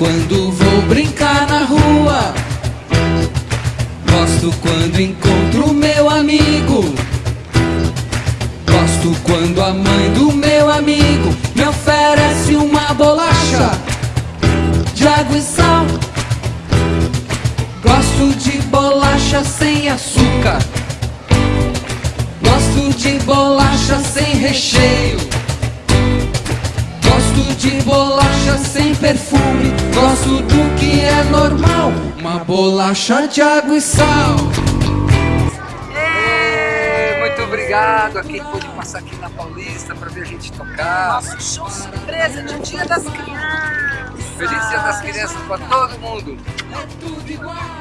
quando vou brincar na rua. Gosto quando encontro meu amigo. Gosto quando a mãe do meu amigo me oferece uma bolacha de água e sal. Gosto de bolacha sem açúcar. Gosto de bolacha sem recheio. De bolacha sem perfume. Gosto do que é normal. Uma bolacha de água e sal. Muito obrigado a quem pôde passar aqui na Paulista para ver a gente tocar. Nosso show surpresa de Dia das Crianças. Feliz Dia das Crianças para todo mundo. É tudo igual.